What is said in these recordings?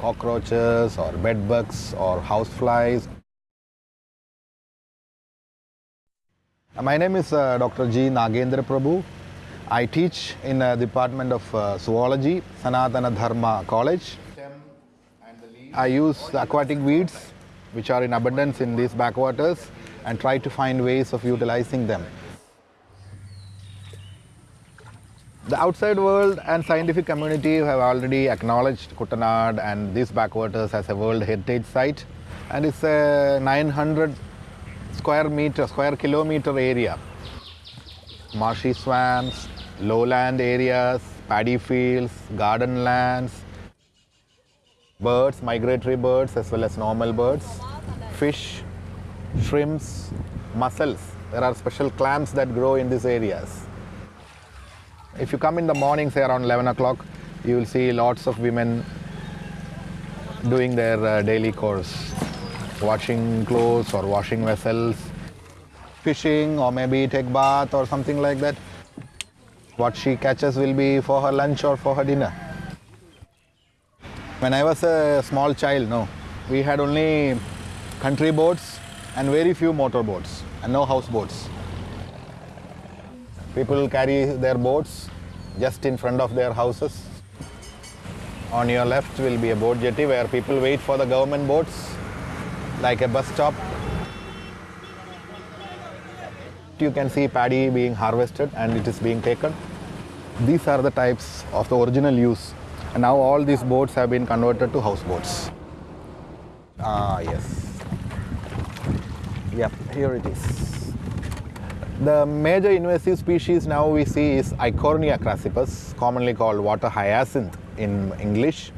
cockroaches or bed bugs or houseflies. Uh, My name is uh, Dr. G. Nagendra Prabhu. I teach in the Department of uh, Zoology, Sanatana Dharma College. I use aquatic weeds which are in abundance in these backwaters and try to find ways of utilizing them. The outside world and scientific community have already acknowledged Kuttanad and these backwaters as a World Heritage Site and it's a 900 square meter, square kilometer area. Marshy swamps, lowland areas, paddy fields, garden lands, birds, migratory birds as well as normal birds, fish, shrimps, mussels. There are special clams that grow in these areas. If you come in the morning, say around 11 o'clock, you will see lots of women doing their uh, daily chores, washing clothes or washing vessels, fishing or maybe take bath or something like that. What she catches will be for her lunch or for her dinner. When I was a small child, no, we had only country boats and very few motor boats and no houseboats. People carry their boats just in front of their houses. On your left will be a boat jetty where people wait for the government boats, like a bus stop. You can see paddy being harvested and it is being taken. These are the types of the original use. And now all these boats have been converted to houseboats. Ah, yes. Yep, here it is. The major invasive species now we see is Eichhornia crassipes, commonly called water hyacinth in English.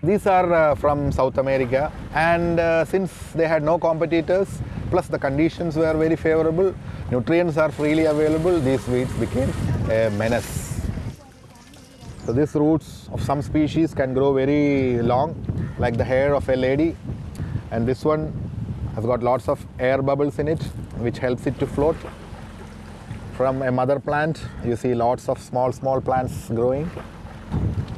These are uh, from South America and uh, since they had no competitors, plus the conditions were very favorable, nutrients are freely available, these weeds became a menace. So these roots of some species can grow very long, like the hair of a lady. And this one has got lots of air bubbles in it, which helps it to float. From a mother plant, you see lots of small, small plants growing.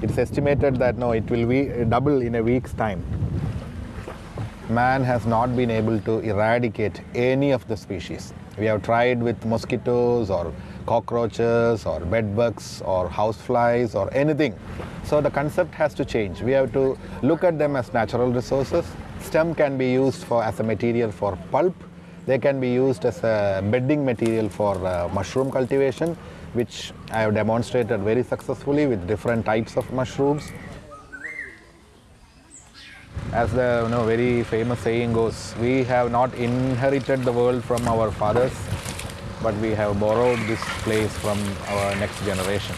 It's estimated that no, it will be double in a week's time. Man has not been able to eradicate any of the species. We have tried with mosquitoes or cockroaches or bed bugs or houseflies or anything. So the concept has to change. We have to look at them as natural resources. Stem can be used for as a material for pulp. They can be used as a bedding material for uh, mushroom cultivation, which I have demonstrated very successfully with different types of mushrooms. As the you know, very famous saying goes, we have not inherited the world from our fathers, but we have borrowed this place from our next generation.